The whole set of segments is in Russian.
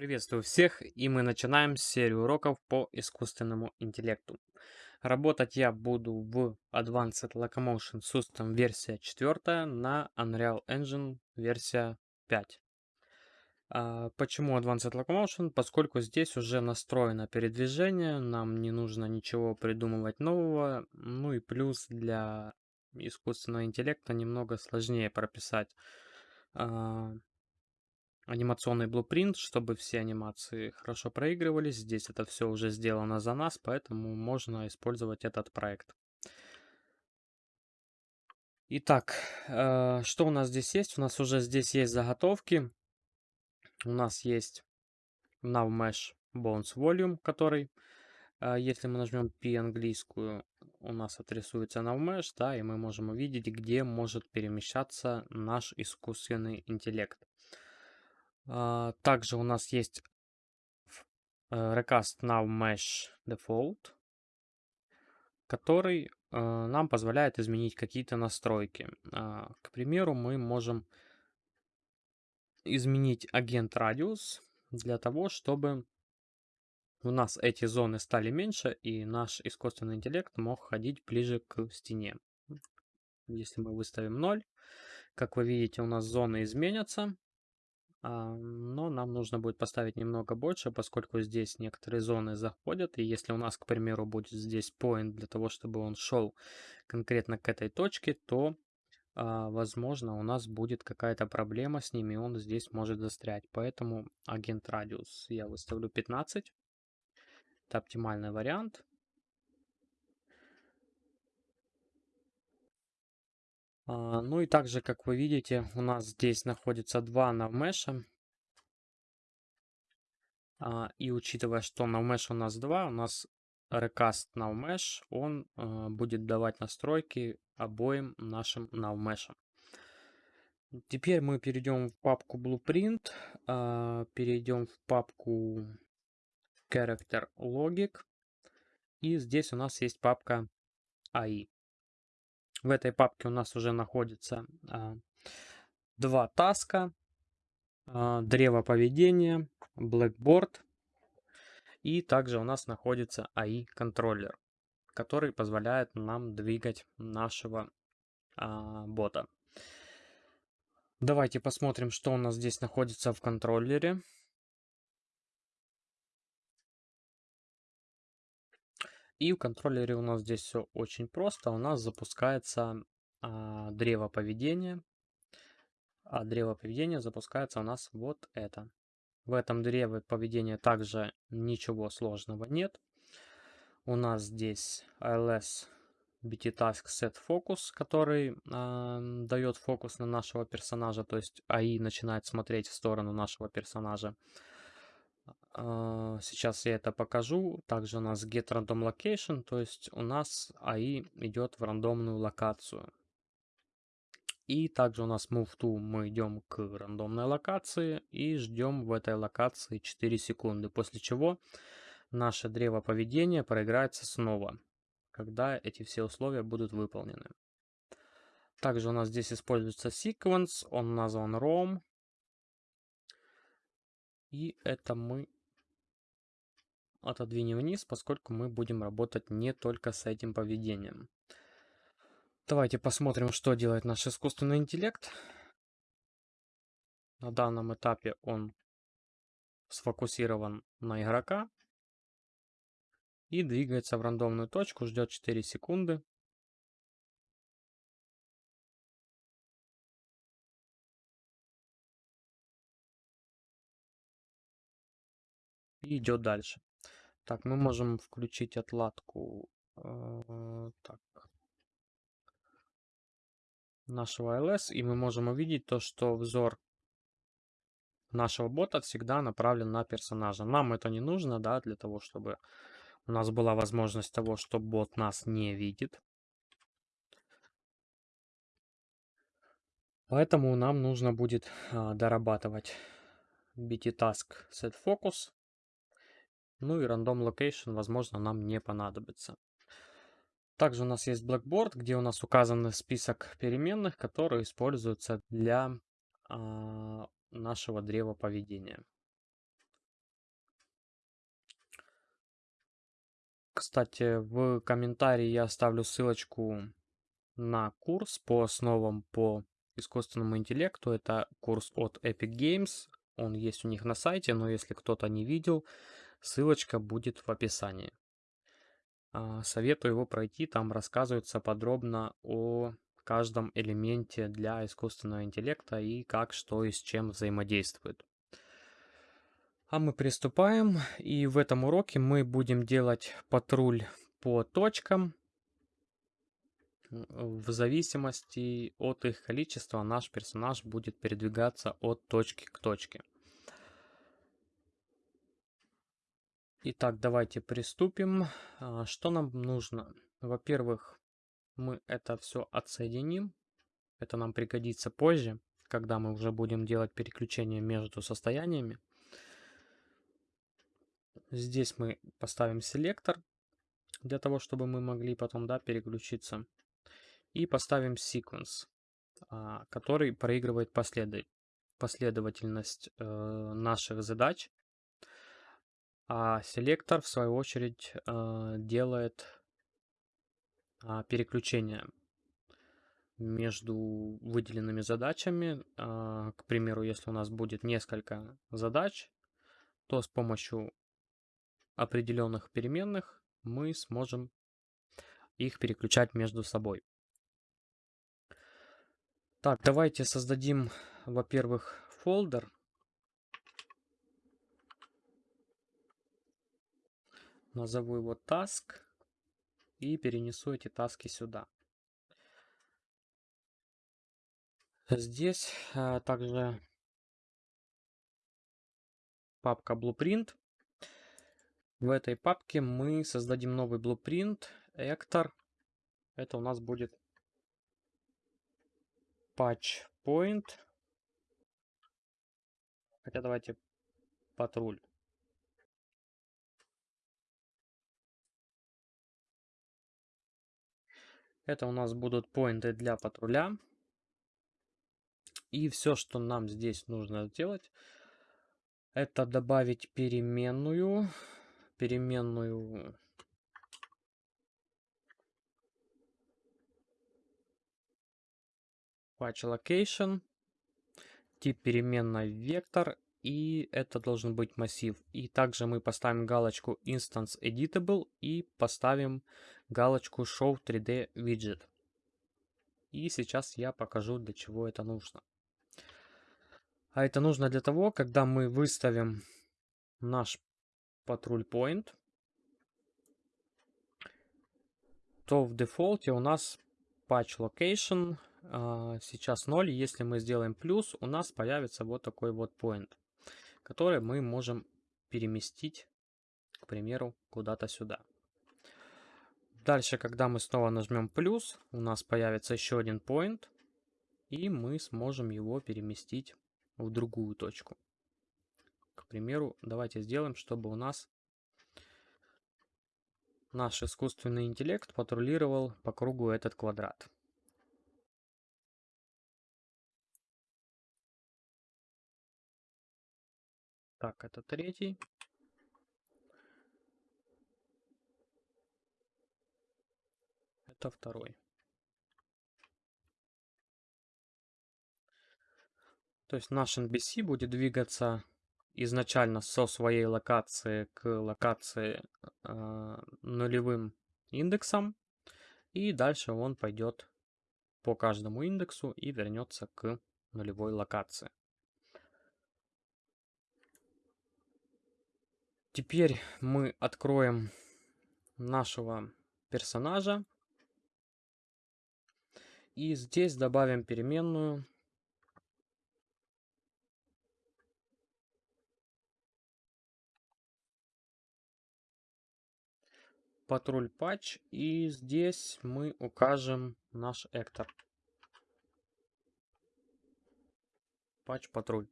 Приветствую всех, и мы начинаем серию уроков по искусственному интеллекту. Работать я буду в Advanced Locomotion System версия 4 на Unreal Engine версия 5. А, почему Advanced Locomotion? Поскольку здесь уже настроено передвижение, нам не нужно ничего придумывать нового. Ну и плюс для искусственного интеллекта немного сложнее прописать а, анимационный блупринт, чтобы все анимации хорошо проигрывались. Здесь это все уже сделано за нас, поэтому можно использовать этот проект. Итак, э, что у нас здесь есть? У нас уже здесь есть заготовки. У нас есть NavMesh Bones Volume, который, э, если мы нажмем P английскую, у нас отрисуется NavMesh, да, и мы можем увидеть, где может перемещаться наш искусственный интеллект. А, также у нас есть э, Recast Now Mesh Default, который э, нам позволяет изменить какие-то настройки. А, к примеру, мы можем изменить агент радиус для того, чтобы у нас эти зоны стали меньше, и наш искусственный интеллект мог ходить ближе к стене. Если мы выставим 0, как вы видите, у нас зоны изменятся, но нам нужно будет поставить немного больше, поскольку здесь некоторые зоны заходят. И если у нас, к примеру, будет здесь point для того, чтобы он шел конкретно к этой точке, то, а, возможно, у нас будет какая-то проблема с ними, и он здесь может застрять. Поэтому агент радиус я выставлю 15. Это оптимальный вариант. Ну и также, как вы видите, у нас здесь находится два навмеша. А, и учитывая, что навмеш у нас два, у нас recast navmesh, он а, будет давать настройки обоим нашим навмешам. Теперь мы перейдем в папку Blueprint, перейдем в папку Character Logic. И здесь у нас есть папка AI. В этой папке у нас уже находится а, два таска, а, древо поведения, Blackboard. И также у нас находится AI контроллер, который позволяет нам двигать нашего а, бота. Давайте посмотрим, что у нас здесь находится в контроллере. И в контроллере у нас здесь все очень просто. У нас запускается а, древо поведения. А древо поведения запускается у нас вот это. В этом древе поведения также ничего сложного нет. У нас здесь ALS BT Task Set Focus, который э, дает фокус на нашего персонажа, то есть AI начинает смотреть в сторону нашего персонажа. Сейчас я это покажу. Также у нас get random location, то есть у нас AI идет в рандомную локацию. И также у нас move to мы идем к рандомной локации и ждем в этой локации 4 секунды, после чего наше древо поведения проиграется снова, когда эти все условия будут выполнены. Также у нас здесь используется sequence, он назван ROM. И это мы отодвинем вниз, поскольку мы будем работать не только с этим поведением. Давайте посмотрим, что делает наш искусственный интеллект. На данном этапе он сфокусирован на игрока и двигается в рандомную точку, ждет 4 секунды. И идет дальше. Так, мы можем включить отладку э, так, нашего LS, и мы можем увидеть то, что взор нашего бота всегда направлен на персонажа. Нам это не нужно, да, для того, чтобы у нас была возможность того, что бот нас не видит. Поэтому нам нужно будет а, дорабатывать BT Task Set Focus ну и рандом location, возможно, нам не понадобится. Также у нас есть Blackboard, где у нас указан список переменных, которые используются для э, нашего древа поведения. Кстати, в комментарии я оставлю ссылочку на курс по основам по искусственному интеллекту. Это курс от Epic Games. Он есть у них на сайте, но если кто-то не видел, ссылочка будет в описании. А, советую его пройти, там рассказывается подробно о каждом элементе для искусственного интеллекта и как, что и с чем взаимодействует. А мы приступаем, и в этом уроке мы будем делать патруль по точкам. В зависимости от их количества наш персонаж будет передвигаться от точки к точке. Итак, давайте приступим. А, что нам нужно? Во-первых, мы это все отсоединим. Это нам пригодится позже, когда мы уже будем делать переключение между состояниями. Здесь мы поставим селектор, для того, чтобы мы могли потом да, переключиться. И поставим sequence, а, который проигрывает последовательность э, наших задач а селектор, в свою очередь, э, делает а, переключение между выделенными задачами. А, к примеру, если у нас будет несколько задач, то с помощью определенных переменных мы сможем их переключать между собой. Так, давайте создадим, во-первых, фолдер назову его task и перенесу эти таски сюда. Здесь а, также папка Blueprint. В этой папке мы создадим новый Blueprint, Actor. Это у нас будет Patch Point. Хотя давайте патруль. Это у нас будут поинты для патруля. И все, что нам здесь нужно сделать, это добавить переменную. Переменную patch location, тип переменной вектор и это должен быть массив. И также мы поставим галочку Instance Editable и поставим галочку Show 3D Widget. И сейчас я покажу, для чего это нужно. А это нужно для того, когда мы выставим наш патруль point, то в дефолте у нас patch location а, сейчас 0. Если мы сделаем плюс, у нас появится вот такой вот point который мы можем переместить, к примеру, куда-то сюда. Дальше, когда мы снова нажмем плюс, у нас появится еще один point, и мы сможем его переместить в другую точку. К примеру, давайте сделаем, чтобы у нас наш искусственный интеллект патрулировал по кругу этот квадрат. Так, это третий. Это второй. То есть наш NBC будет двигаться изначально со своей локации к локации э, нулевым индексом. И дальше он пойдет по каждому индексу и вернется к нулевой локации. Теперь мы откроем нашего персонажа. И здесь добавим переменную. Патруль патч. И здесь мы укажем наш эктор. Патч патруль.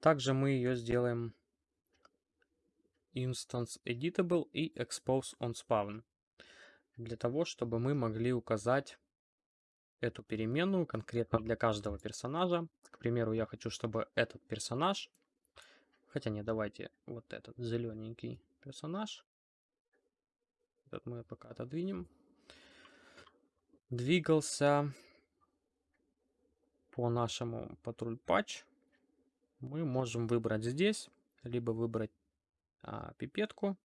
Также мы ее сделаем instance editable и expose on spawn. Для того, чтобы мы могли указать эту переменную конкретно для каждого персонажа. К примеру, я хочу, чтобы этот персонаж, хотя не, давайте вот этот зелененький персонаж, этот мы пока отодвинем, двигался по нашему патруль патч, мы можем выбрать здесь, либо выбрать а, пипетку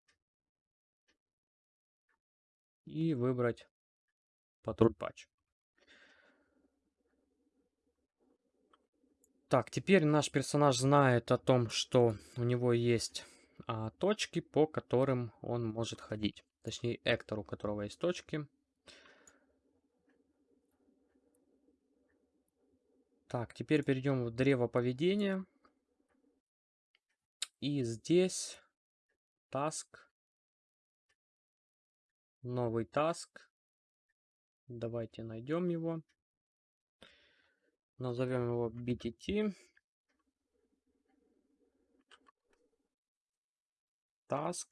и выбрать патруль патч. Так, теперь наш персонаж знает о том, что у него есть а, точки, по которым он может ходить. Точнее, Эктор, у которого есть точки. Так, теперь перейдем в древо поведения. И здесь task. Новый task. Давайте найдем его. Назовем его BTT. Task.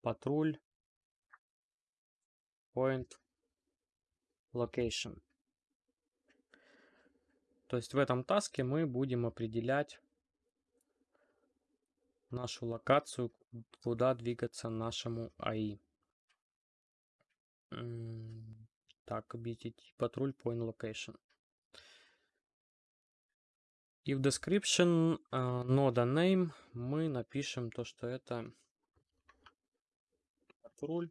Патруль. Point. Location. То есть в этом таске мы будем определять нашу локацию, куда двигаться нашему АИ. Так, BTT патруль point location. И в description uh, нода name мы напишем то, что это патруль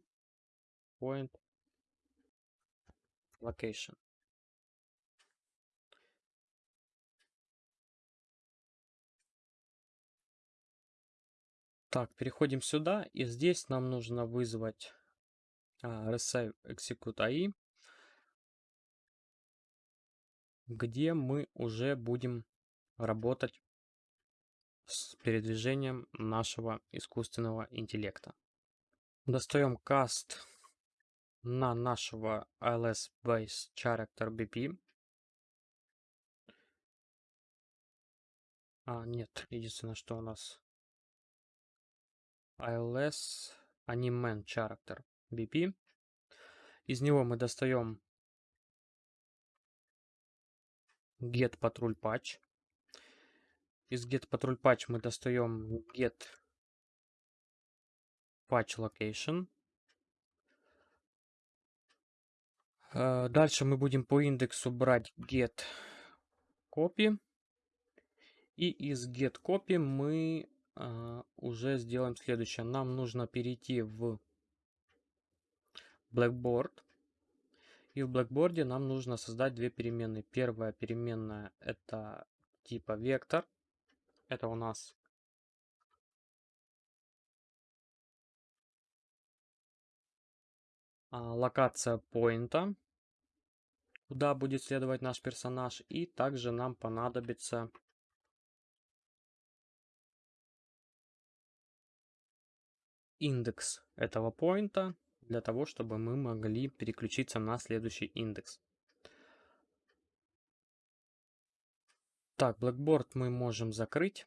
point location. Так, переходим сюда, и здесь нам нужно вызвать а, Receive Execute AI, где мы уже будем работать с передвижением нашего искусственного интеллекта. Достаем cast на нашего ILS Base Character BP. А, нет, единственное, что у нас ILS Animan Character BP. Из него мы достаем get patrol patch. Из get patrol patch мы достаем get patch location. Э, дальше мы будем по индексу брать get copy. И из get copy мы а, уже сделаем следующее. Нам нужно перейти в Blackboard. И в Blackboard нам нужно создать две переменные. Первая переменная это типа вектор. Это у нас а, локация поинта, куда будет следовать наш персонаж. И также нам понадобится индекс этого поинта для того, чтобы мы могли переключиться на следующий индекс. Так, Blackboard мы можем закрыть.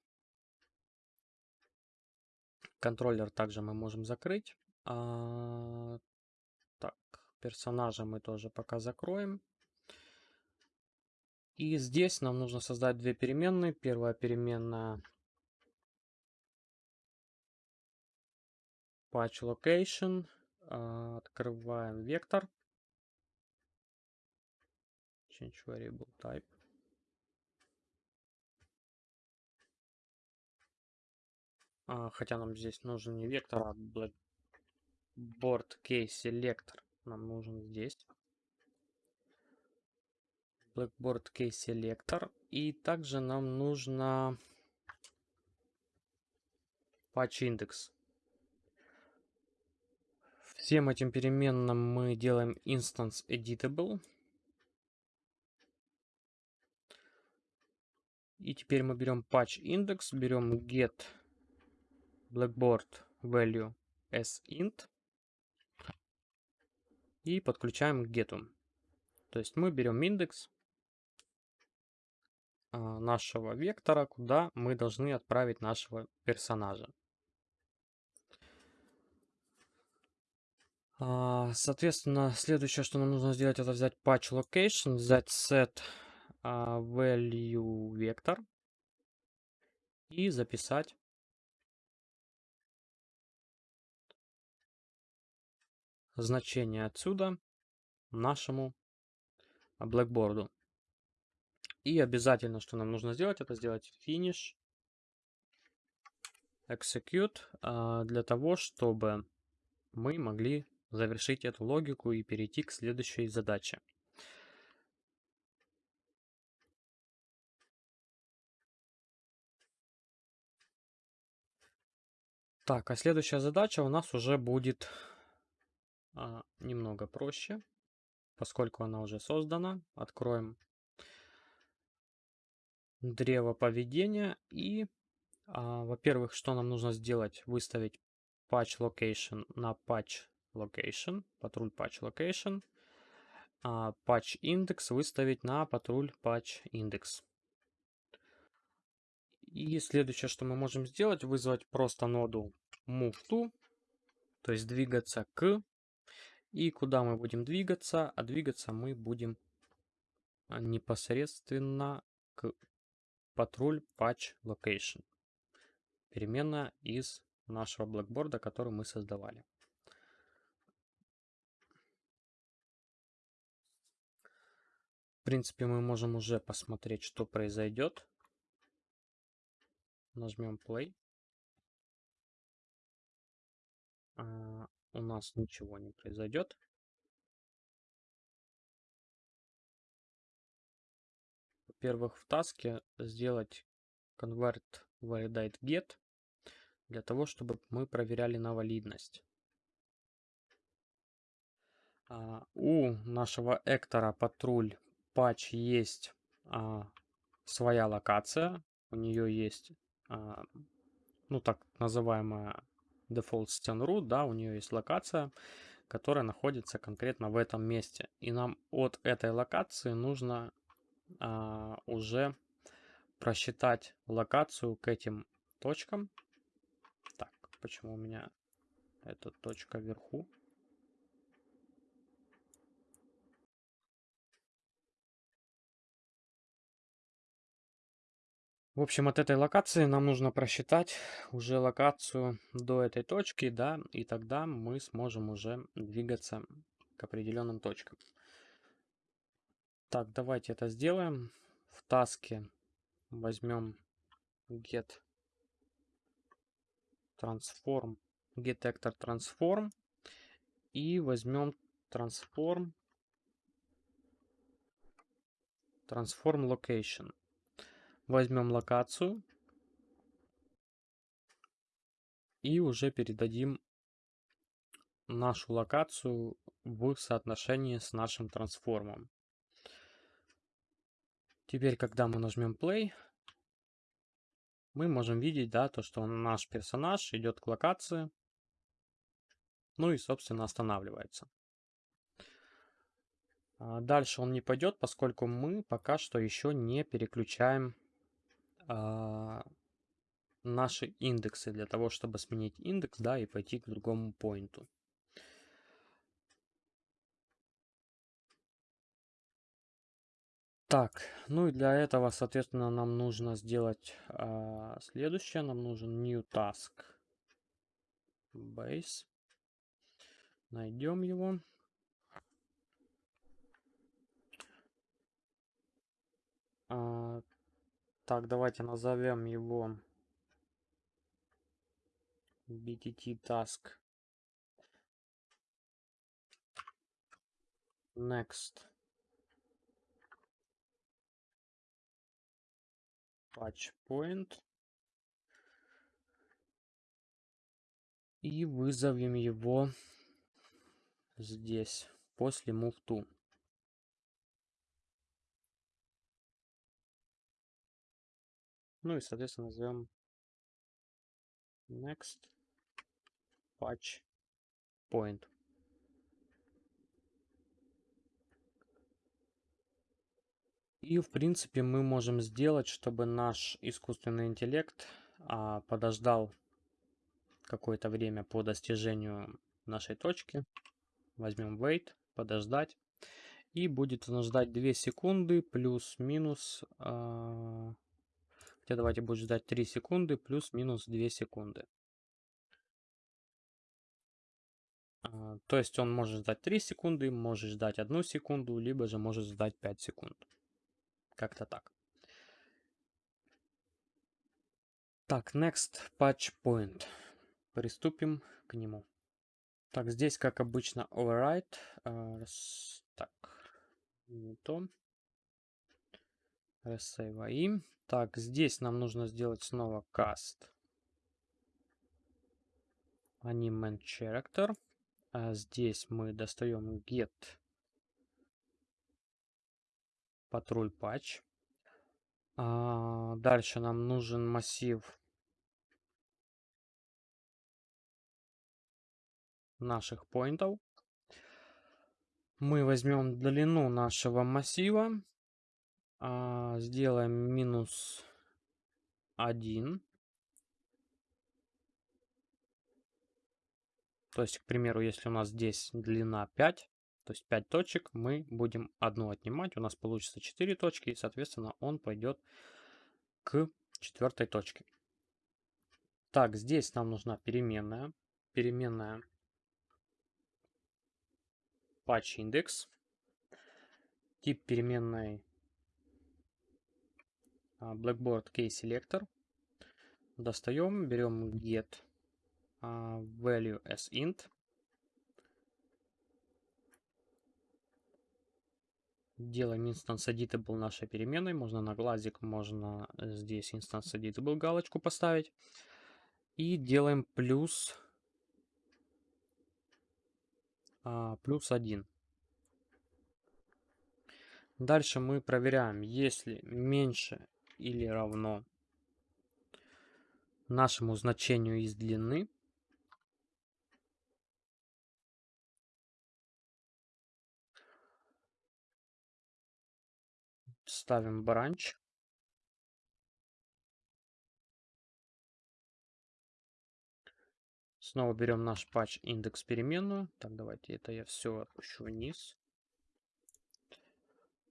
Контроллер также мы можем закрыть. А, так, персонажа мы тоже пока закроем. И здесь нам нужно создать две переменные. Первая переменная patch location. А, открываем вектор. Change variable type. А, хотя нам здесь нужен не вектор, а blackboard case selector. Нам нужен здесь. Blackboard case selector. И также нам нужно patch index. Всем этим переменным мы делаем instance editable. И теперь мы берем patch index, берем get blackboard value as int и подключаем к getу. То есть мы берем индекс а, нашего вектора, куда мы должны отправить нашего персонажа. А, соответственно, следующее, что нам нужно сделать, это взять patch location, взять set а, value вектор и записать. значение отсюда нашему блэкборду. И обязательно, что нам нужно сделать, это сделать finish execute а, для того, чтобы мы могли завершить эту логику и перейти к следующей задаче. Так, а следующая задача у нас уже будет а, немного проще, поскольку она уже создана. Откроем древо поведения и, а, во-первых, что нам нужно сделать? Выставить patch location на patch location, патруль patch location, а patch index выставить на патруль patch index. И следующее, что мы можем сделать, вызвать просто ноду move to, то есть двигаться к. И куда мы будем двигаться? А двигаться мы будем а, непосредственно к патруль patch location. Переменная из нашего блэкборда, который мы создавали. В принципе, мы можем уже посмотреть, что произойдет. Нажмем play. А, у нас ничего не произойдет. Во-первых, в таске сделать convert validate get для того, чтобы мы проверяли на валидность. А, у нашего эктора патруль патч есть а, своя локация. У нее есть а, ну так называемая default scan root, да, у нее есть локация, которая находится конкретно в этом месте. И нам от этой локации нужно а, уже просчитать локацию к этим точкам. Так, почему у меня эта точка вверху? В общем, от этой локации нам нужно просчитать уже локацию до этой точки, да, и тогда мы сможем уже двигаться к определенным точкам. Так, давайте это сделаем. В таске возьмем get transform, get actor transform и возьмем transform transform location. Возьмем локацию. И уже передадим нашу локацию в соотношении с нашим трансформом. Теперь, когда мы нажмем play, мы можем видеть, да, то, что наш персонаж идет к локации, ну и, собственно, останавливается. А дальше он не пойдет, поскольку мы пока что еще не переключаем наши индексы для того, чтобы сменить индекс, да, и пойти к другому поинту. Так, ну и для этого, соответственно, нам нужно сделать а, следующее. Нам нужен new task base. Найдем его. А, так, давайте назовем его BTT task. Next. Patch point. И вызовем его здесь, после move to. Ну и, соответственно, назовем next patch point. И, в принципе, мы можем сделать, чтобы наш искусственный интеллект а, подождал какое-то время по достижению нашей точки. Возьмем wait, подождать. И будет ждать 2 секунды плюс-минус а, Хотя давайте будет ждать 3 секунды плюс-минус 2 секунды. А, то есть он может ждать 3 секунды, может ждать 1 секунду, либо же может ждать 5 секунд. Как-то так. Так, next patch point. Приступим к нему. Так, здесь, как обычно, override. Uh, так, не то. Resave Так, здесь нам нужно сделать снова cast. Anime character. А здесь мы достаем get патруль патч. А дальше нам нужен массив наших поинтов. Мы возьмем длину нашего массива, а, сделаем минус 1. То есть, к примеру, если у нас здесь длина 5, то есть 5 точек, мы будем одну отнимать. У нас получится 4 точки, и, соответственно, он пойдет к четвертой точке. Так, здесь нам нужна переменная. Переменная patch index. Тип переменной Blackboard Key Selector. Достаем, берем get а, value as int. Делаем instance editable нашей переменной. Можно на глазик, можно здесь instance editable галочку поставить. И делаем плюс, а, плюс 1. Дальше мы проверяем, если меньше или равно нашему значению из длины, ставим бранч. Снова берем наш патч индекс переменную. Так, давайте это я все отпущу вниз.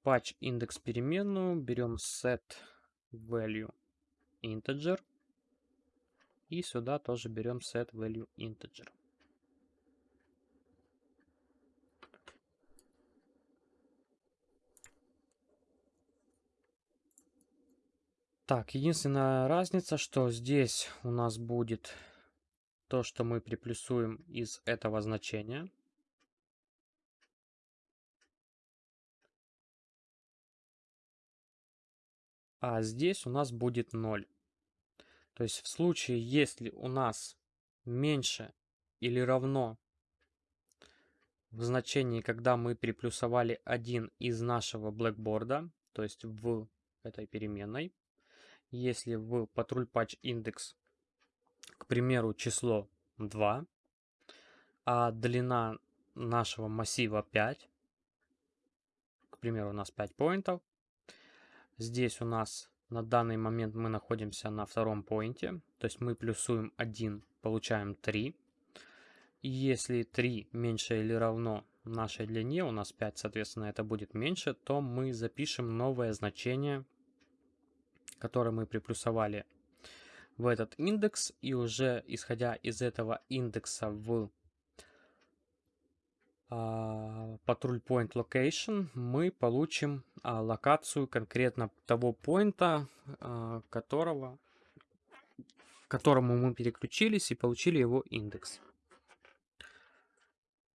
Патч индекс переменную. Берем set value integer. И сюда тоже берем set value integer. Так, единственная разница, что здесь у нас будет то, что мы приплюсуем из этого значения. А здесь у нас будет 0. То есть в случае, если у нас меньше или равно в значении, когда мы приплюсовали один из нашего блэкборда, то есть в этой переменной, если в патруль патч индекс, к примеру, число 2, а длина нашего массива 5, к примеру, у нас 5 поинтов, здесь у нас на данный момент мы находимся на втором поинте, то есть мы плюсуем 1, получаем 3. И если 3 меньше или равно нашей длине, у нас 5, соответственно, это будет меньше, то мы запишем новое значение который мы приплюсовали в этот индекс. И уже исходя из этого индекса в а, патруль point location мы получим а, локацию конкретно того поинта, а, которого, к которому мы переключились и получили его индекс.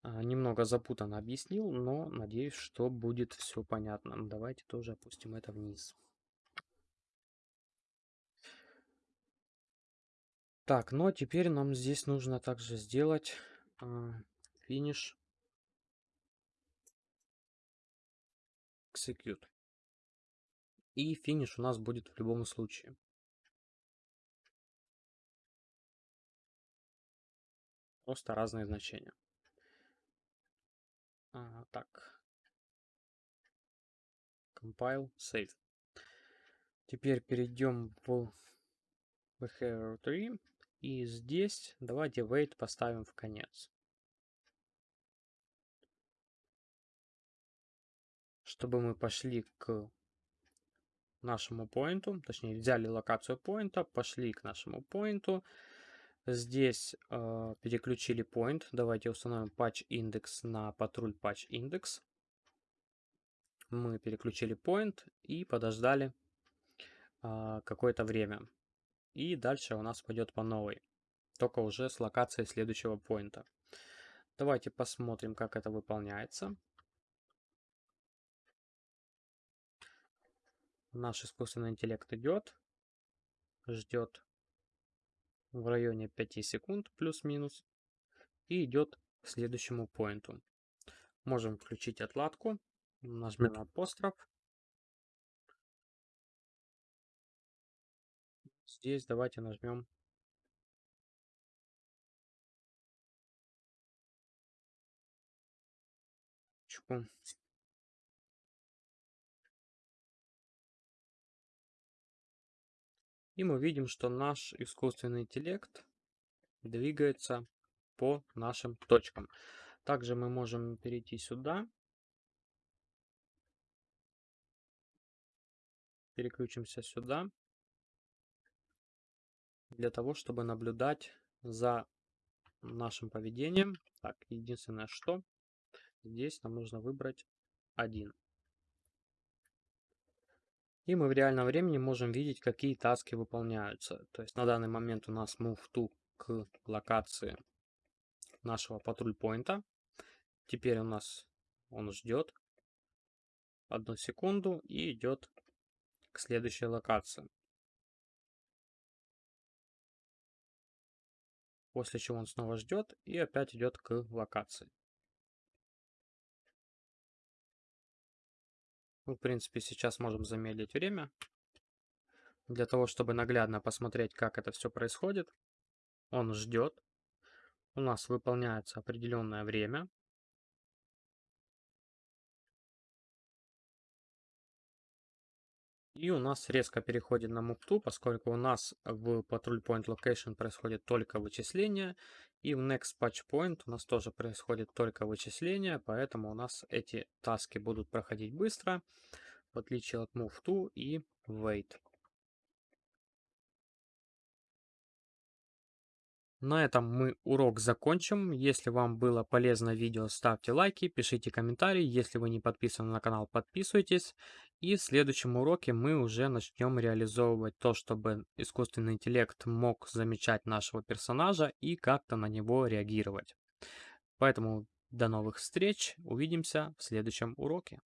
Немного запутанно объяснил, но надеюсь, что будет все понятно. Давайте тоже опустим это вниз. Так, ну а теперь нам здесь нужно также сделать финиш execute. И финиш у нас будет в любом случае. Просто разные значения. А, так. Compile, save. Теперь перейдем в behavior 3 и здесь давайте wait поставим в конец. Чтобы мы пошли к нашему поинту, точнее взяли локацию поинта, пошли к нашему поинту, Здесь э, переключили point. Давайте установим patch index на патруль patch index. Мы переключили point и подождали э, какое-то время. И дальше у нас пойдет по новой. Только уже с локацией следующего поинта. Давайте посмотрим, как это выполняется. Наш искусственный интеллект идет, ждет в районе 5 секунд плюс-минус и идет к следующему поинту. Можем включить отладку, нажмем апостроф. Здесь давайте нажмем И мы видим, что наш искусственный интеллект двигается по нашим точкам. Также мы можем перейти сюда. Переключимся сюда. Для того, чтобы наблюдать за нашим поведением. Так, единственное, что здесь нам нужно выбрать один. И мы в реальном времени можем видеть, какие таски выполняются. То есть на данный момент у нас move to к локации нашего патруль поинта. Теперь у нас он ждет одну секунду и идет к следующей локации. После чего он снова ждет и опять идет к локации. В принципе, сейчас можем замедлить время. Для того, чтобы наглядно посмотреть, как это все происходит. Он ждет. У нас выполняется определенное время. И у нас резко переходит на Move поскольку у нас в Patrol Point Location происходит только вычисление, и в Next Patch Point у нас тоже происходит только вычисление, поэтому у нас эти таски будут проходить быстро, в отличие от Move To и Wait. На этом мы урок закончим. Если вам было полезно видео, ставьте лайки, пишите комментарии. Если вы не подписаны на канал, подписывайтесь. И в следующем уроке мы уже начнем реализовывать то, чтобы искусственный интеллект мог замечать нашего персонажа и как-то на него реагировать. Поэтому до новых встреч, увидимся в следующем уроке.